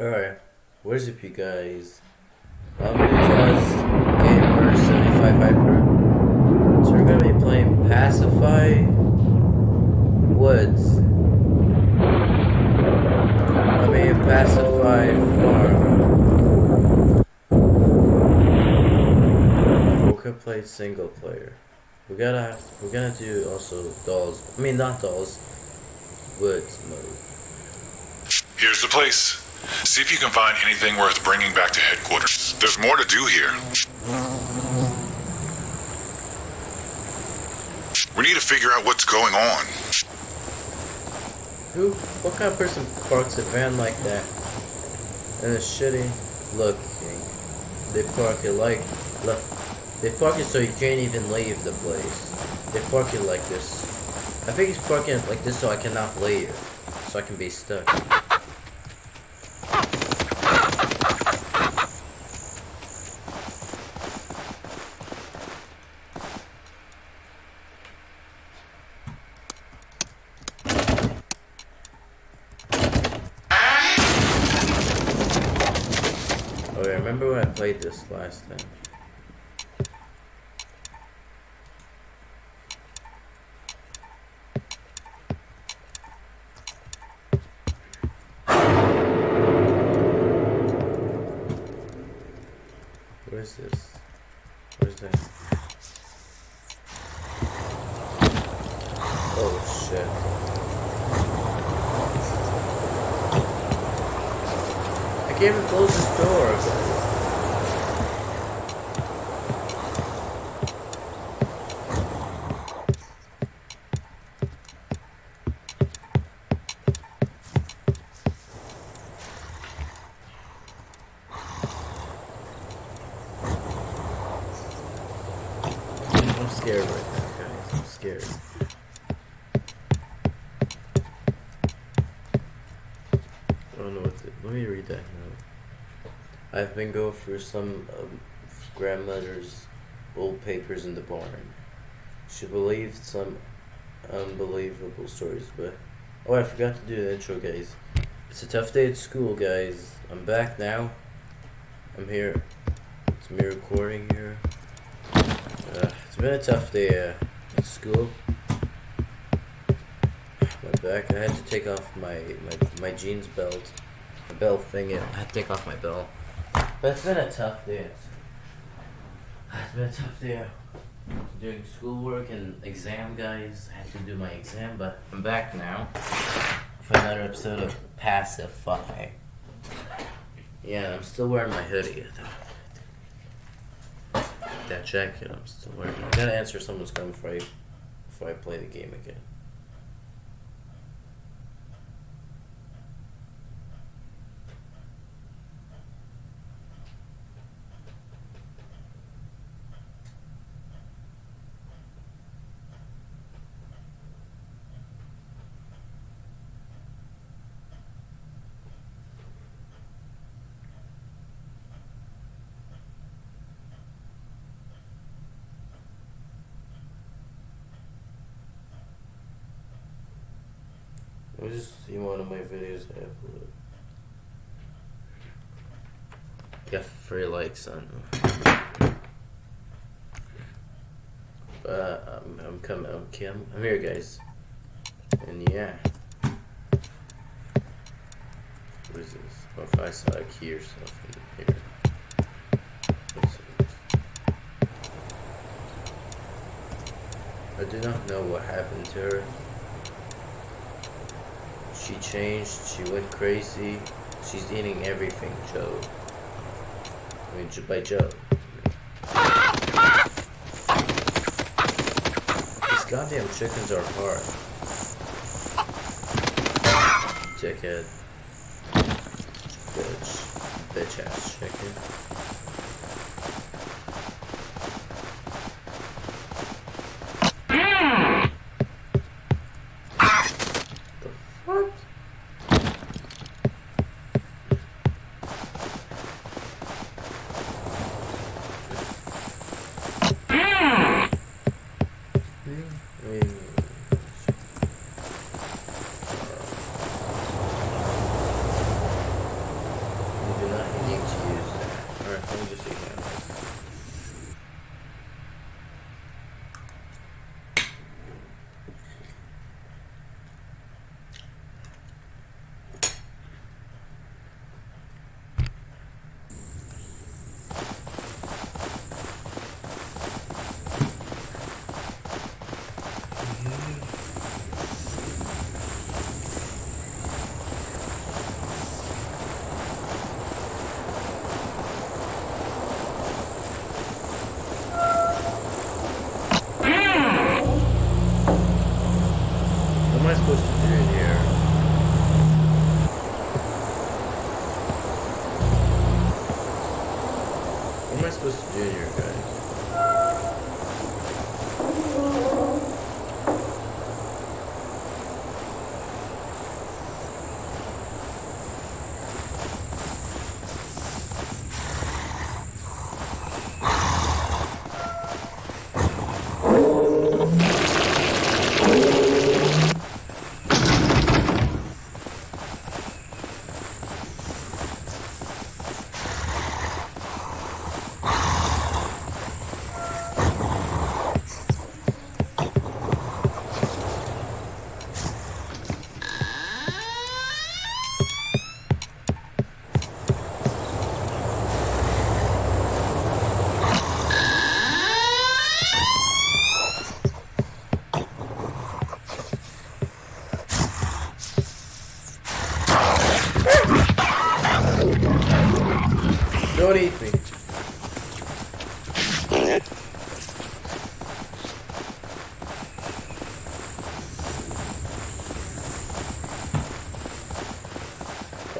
Alright, what is up you guys? I'm Ninjas Gamer 75 Hyper. So we're gonna be playing Pacify Woods. I mean Pacify Farm. We could play single player. We gotta we're gonna do also dolls I mean not dolls woods mode. Here's the place. See if you can find anything worth bringing back to headquarters. There's more to do here. We need to figure out what's going on. Who? What kind of person parks a van like that? And it's shitty looking. They park it like, look, they park it so you can't even leave the place. They park it like this. I think he's parking it like this so I cannot leave. So I can be stuck. Okay, remember I played this last time? Where is this? Where's that? Oh shit. I can't even close this door. I'm scared right now, guys. I'm scared. I don't know what to. Let me read that note. I've been going through some um, grandmother's old papers in the barn. She believed some unbelievable stories, but oh, I forgot to do the intro, guys. It's a tough day at school, guys. I'm back now. I'm here. It's me recording here. Been a tough day uh, at school. My back. I had to take off my my, my jeans belt, the belt thing. I had to take off my belt. But it's been a tough day. It's, been a tough day. Doing schoolwork and exam, guys. I had to do my exam, but I'm back now for another episode of Pacify. Yeah, I'm still wearing my hoodie. That jacket, I'm still. I gotta answer someone's coming before I, before I play the game again. Let me just see one of my videos I upload. Got three likes on. But I'm, I'm coming. I'm, I'm, I'm here, guys. And yeah. What is this? What if I saw a key or something here? I do not know what happened to her. She changed, she went crazy. She's eating everything, Joe. I mean, by Joe. These goddamn chickens are hard. Dickhead. Bitch. Bitch ass chicken.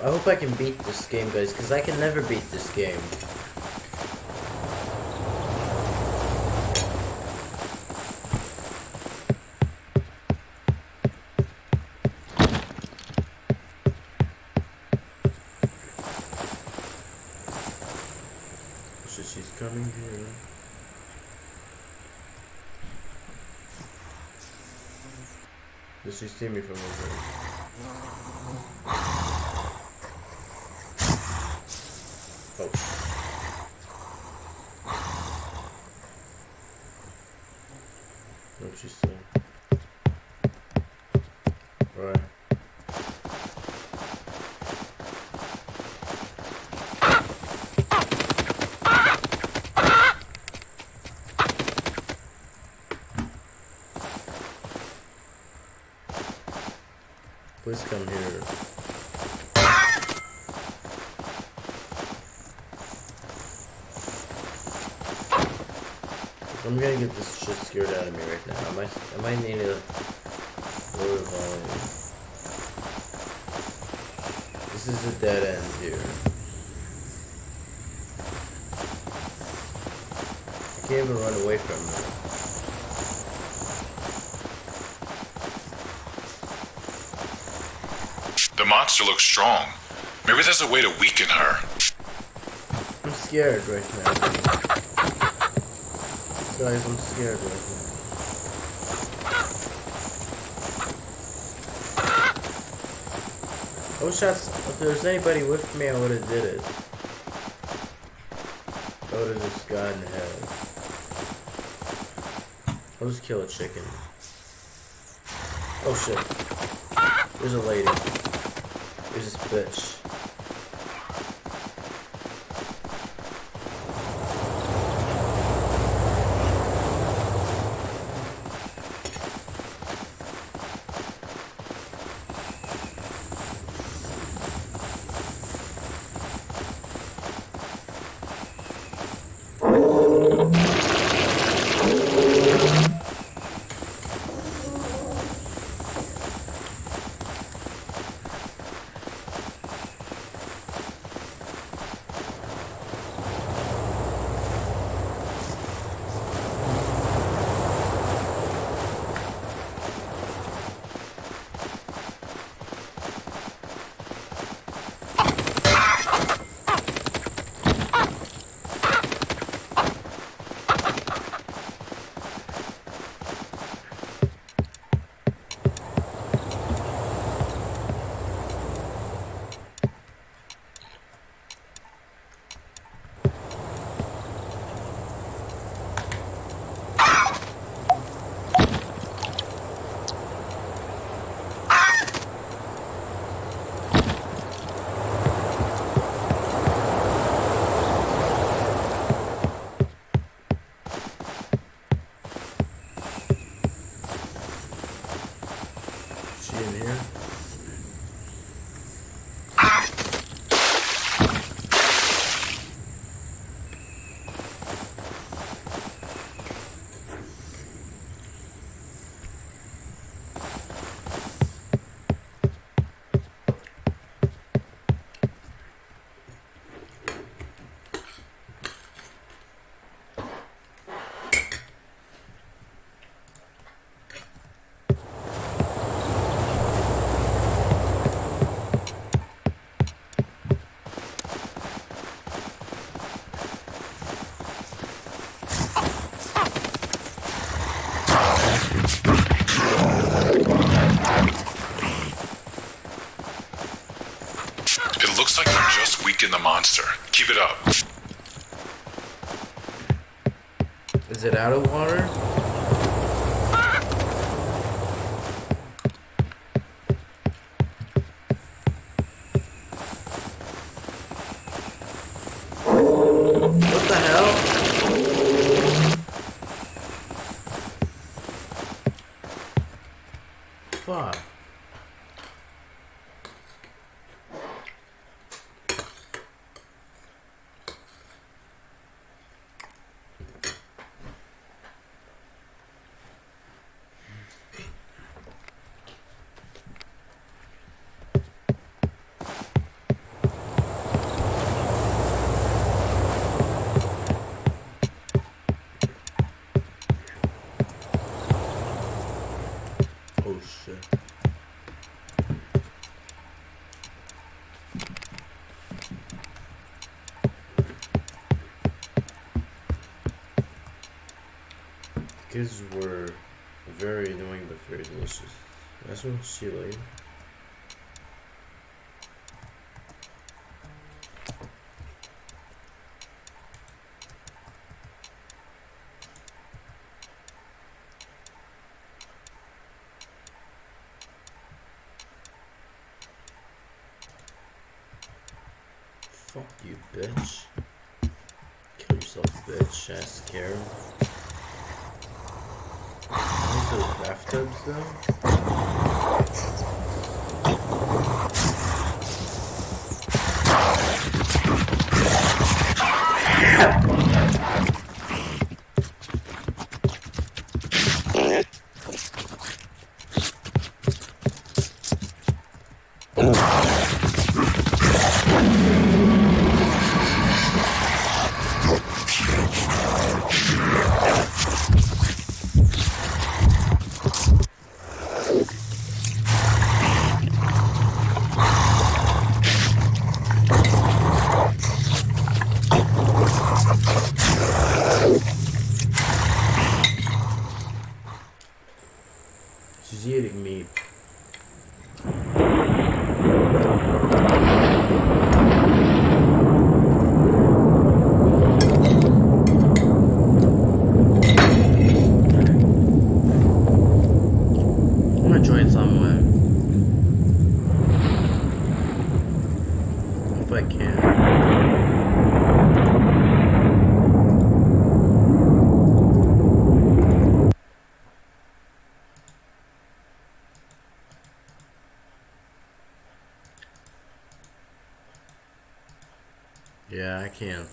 I hope I can beat this game, guys, because I can never beat this game. So she's coming here. Does she see me from over there? Oh. What she say? Right. Please come here. I'm gonna get this shit scared out of me right now. I might, I might need a lower volume. This is a dead end here. I can't even run away from her. The monster looks strong. Maybe there's a way to weaken her. I'm scared right now. Guys, I'm scared right now. I wish that's, if there was anybody with me, I would have did it. I would have just gotten ahead. I'll just kill a chicken. Oh shit. There's a lady. There's this bitch. Monster. Keep it up. Is it out of water? What the hell? Fuck. Oh shit. Kids were very annoying but very delicious. That's what she like. Fuck you, bitch. Kill yourself, bitch. Ass Karen. What are those bathtubs though? She's eating meat. I'm gonna join somewhere. If I can. Yeah, I can't.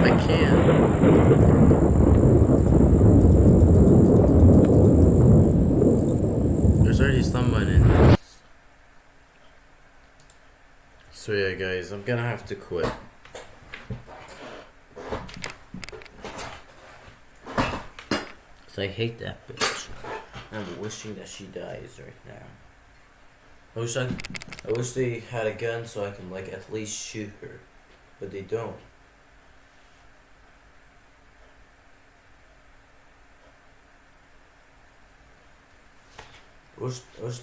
I can't. There's already someone in this. So yeah, guys, I'm gonna have to quit. Cause I hate that bitch. I'm wishing that she dies right now. I wish I, I wish they had a gun so I can like at least shoot her, but they don't. I wish, I wish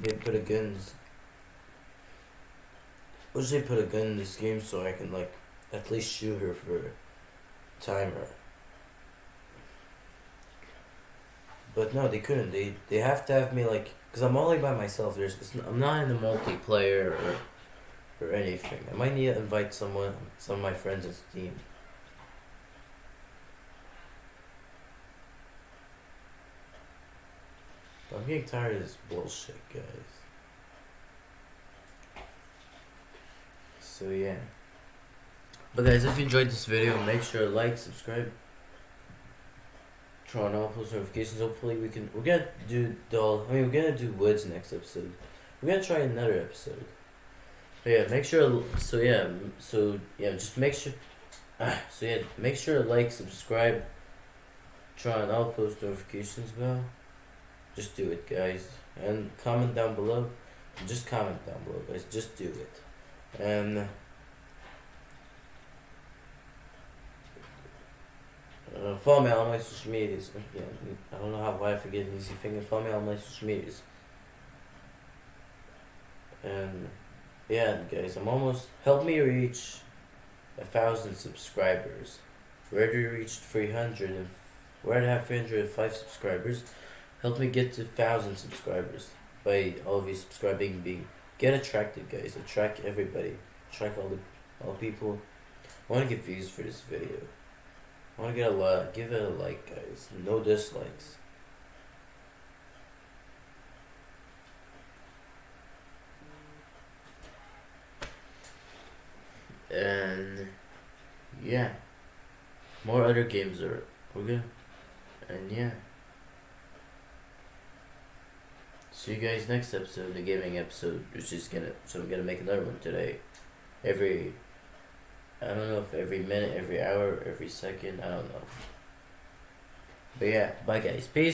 they put a gun. Wish they put a gun in this game so I can like at least shoot her for timer. But no, they couldn't. They they have to have me like, cause I'm only by myself. There's, I'm not in the multiplayer or, or anything. I might need to invite someone, some of my friends in Steam. I'm getting tired of this bullshit, guys. So yeah. But guys, if you enjoyed this video, make sure to like, subscribe, turn on all post notifications. Hopefully, we can. We're gonna do doll. I mean, we're gonna do woods next episode. We're gonna try another episode. But yeah, make sure. So yeah, so yeah, just make sure. Ah, so yeah, make sure to like, subscribe, turn on all post notifications bell. Just do it, guys, and comment down below. Just comment down below, guys. Just do it, and. Uh, follow me on all my social medias. Yeah, I don't know how why I forget easy finger. Follow me on my social medias. And yeah, guys, I'm almost help me reach a thousand subscribers. We already reached three hundred and we're at have three hundred and five subscribers. Help me get to thousand subscribers by all of you subscribing. Being get attracted, guys. Attract everybody. Attract all the all people. I want to get views for this video. I want to get a lot. Give it a like, guys. No dislikes. And yeah, more other games are we're. And yeah. See you guys next episode, the gaming episode, which is gonna so I'm gonna make another one today. Every I don't know if every minute, every hour, every second, I don't know. But yeah, bye guys. Peace.